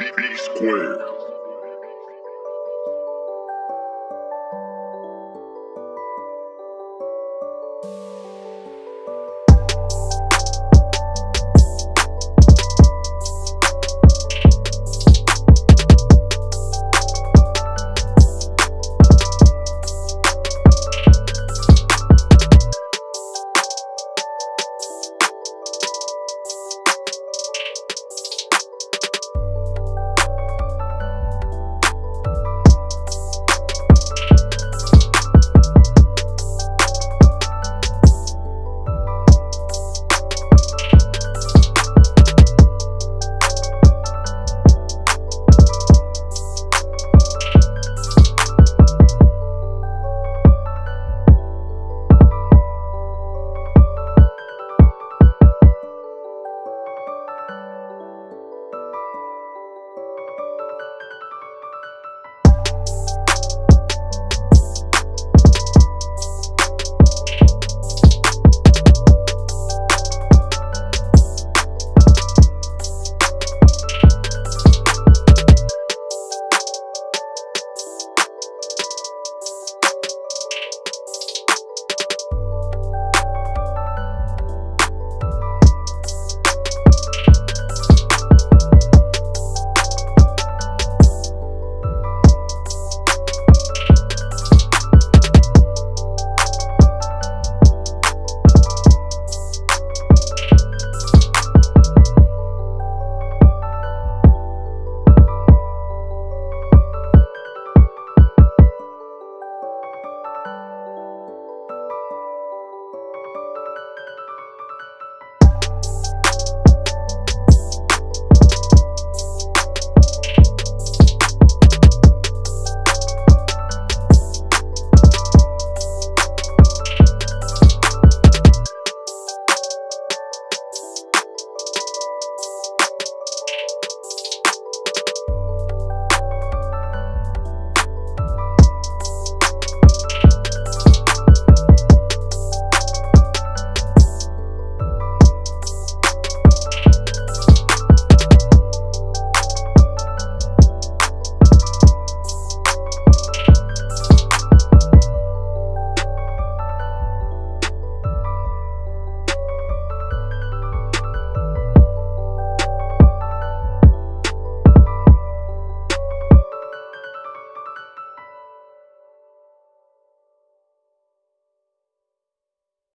B Square.